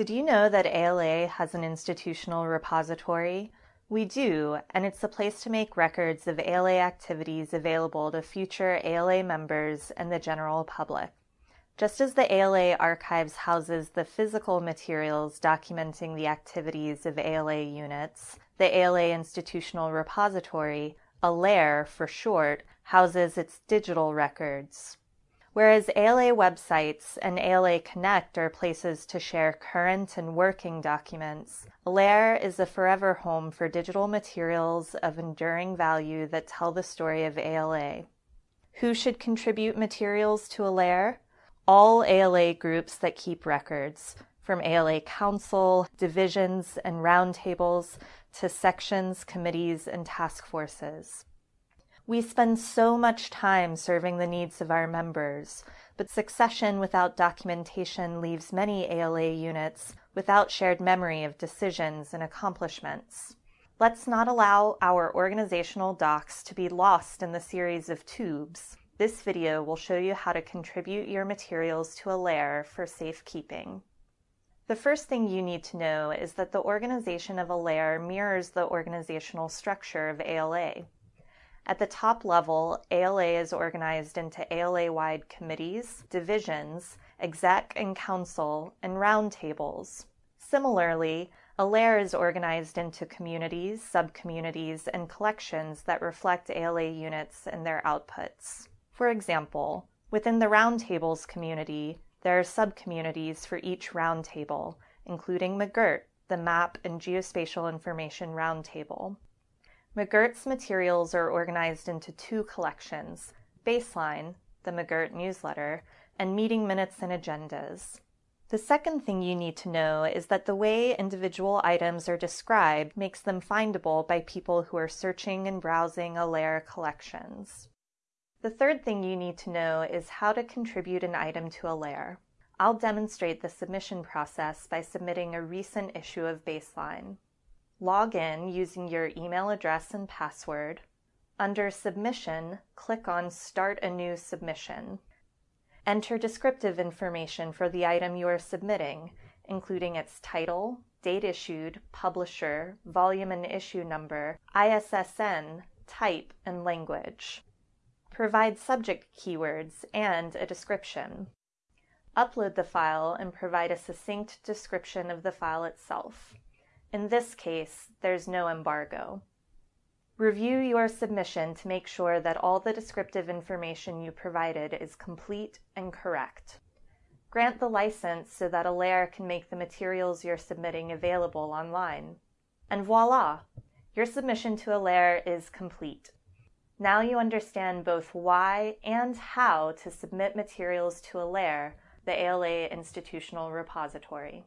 Did you know that ALA has an institutional repository? We do, and it's a place to make records of ALA activities available to future ALA members and the general public. Just as the ALA archives houses the physical materials documenting the activities of ALA units, the ALA Institutional Repository, ALAIR for short, houses its digital records. Whereas ALA websites and ALA Connect are places to share current and working documents, ALAIR is a forever home for digital materials of enduring value that tell the story of ALA. Who should contribute materials to ALAIR? All ALA groups that keep records, from ALA Council, divisions, and roundtables to sections, committees, and task forces. We spend so much time serving the needs of our members, but succession without documentation leaves many ALA units without shared memory of decisions and accomplishments. Let's not allow our organizational docs to be lost in the series of tubes. This video will show you how to contribute your materials to ALAIR for safekeeping. The first thing you need to know is that the organization of ALAIR mirrors the organizational structure of ALA. At the top level, ALA is organized into ALA-wide committees, divisions, exec and council, and roundtables. Similarly, ALAIR is organized into communities, subcommunities, and collections that reflect ALA units and their outputs. For example, within the roundtables community, there are subcommunities for each roundtable, including MAGIRT, the Map and Geospatial Information Roundtable. MAGIRT's materials are organized into two collections, Baseline, the MAGIRT newsletter, and Meeting Minutes and Agendas. The second thing you need to know is that the way individual items are described makes them findable by people who are searching and browsing ALAIR collections. The third thing you need to know is how to contribute an item to ALAIR. I'll demonstrate the submission process by submitting a recent issue of Baseline. Log in using your email address and password. Under Submission, click on Start a new submission. Enter descriptive information for the item you are submitting, including its title, date issued, publisher, volume and issue number, ISSN, type, and language. Provide subject keywords and a description. Upload the file and provide a succinct description of the file itself. In this case, there's no embargo. Review your submission to make sure that all the descriptive information you provided is complete and correct. Grant the license so that ALAIR can make the materials you're submitting available online. And voila! Your submission to ALAIR is complete. Now you understand both why and how to submit materials to ALAIR, the ALA Institutional Repository.